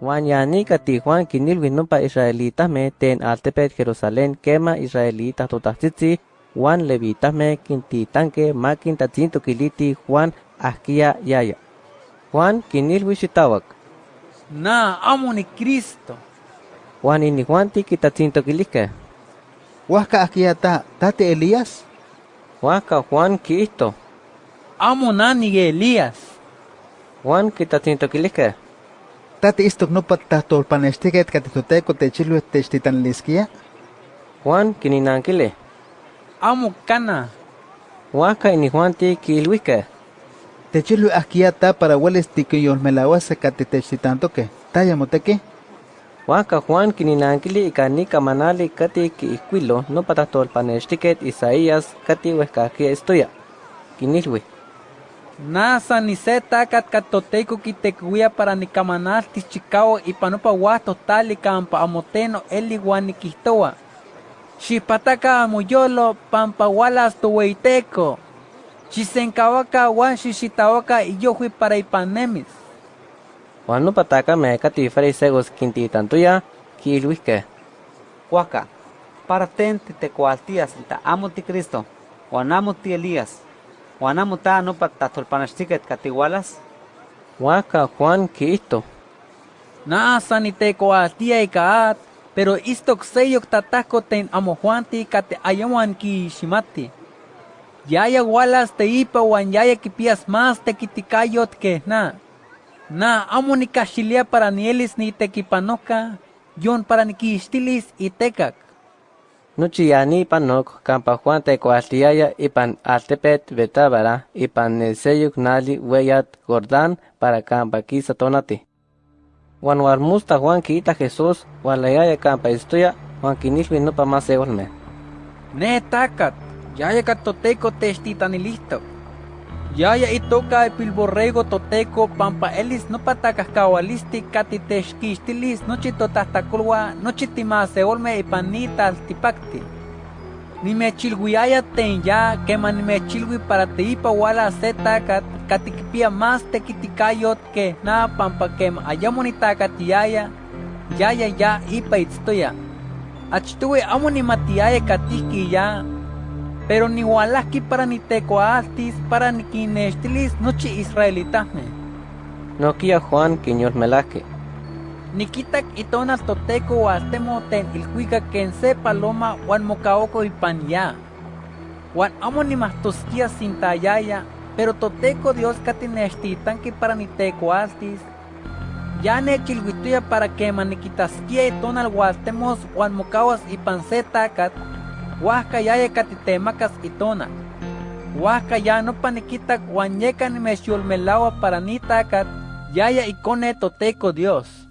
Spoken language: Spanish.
Juan yanika ti Juan kinilwi nopa israelitas me ten altepet Jerusalén kema israelitas totatzitzi Juan levitas me kintitanke ma kintatzinto kiliti Juan ahkia yaya. Juan kinilwi xitawak. Na, amo ni Cristo. Juan ini Juan ti kitatzinto kilike. Huasca ahkia ta, tate Elías? Huasca Juan kisto. Amo nani Elías. Juan kitatzinto kilike. Tate istok no patahtor panestiket katitoteco techilu techtitanliskia? Juan kininankile. Amo kana. Huasca ini Juan ti kilwike. Techilu ahkia ta para hueles tikiyolmelawase katitechtitantoke. Taya moteki? Huasca Juan kininankili ikani kamanali kati kiihkuilo no patahtor panestiket Isaías kati huescakia estoya. Kinilwi. Nasa ni se takat katoteco kitekuia para ni kamanal tichikao y panopa huato tali kampa amoteno eli guani kihtoa. Xipataka amuyolo pampa walas tuweiteco. Chisenkawaka wan xixitawaka iyohui para ipanemis. Juan no pataka me kati fariseos kintitantuya kilwike. Huaca, para tente te cualtías amo ti Cristo, o amo ti Elías, o amo ta no patatolpanastiket katigualas. Huaca Juan kisto. Nasa ni te coatia ikaat, pero istok seyok tatako ten amo Juanti kate ayawan ki shimati. Yaya walas te ipa wan yaya kipias más te kitikayot que na. Na amo ni kashilia para nielis ni tekipanoka, yon para ni y tekak. Nuchiyani panok kampa Juan te coaltiaya ipan altepet betabara ipan neseyuk nali weyat Jordán para kampa kisa tonati. Juan warmusta Juan kita Jesús walayaya kampa istoya Juan kinilwi no pa más me. Ne takat, yaya katoteco testitanilisto. Yaya itoka pilborrego toteco pampa elis no patacascawalisti catitexquistilis nochi totahtacolua nochi timaseolme ipanita altipacti. Nimechilguiaya ten ya quema nimechilgui para teipa wala se tacat catikipia más tequiticayot que na pampa quema ayamonitacatiaya yaya ya ipa itztoya. Achtue amo nimatiaya catiki ya pero ni walaski para ni tecoaltis para ni kinestilis nochi israelitahme. No kia Juan quiñor melake. Nikitak itonal toteco altemo ten ilhuica ken se paloma wan mocaoco ipan ya. Wan amo ni mastosquia sintayaya, pero toteco Dios katinestitanki para ni tecoaltis. Ya ne chilguituya para que maniquitasquia itonal waltemos wan mocawas ipan se tacat Huasca yaya katitemakas itona. Huasca ya no paniquitak huanyeca ni melawa para ni tacat, yaya icone toteco Dios.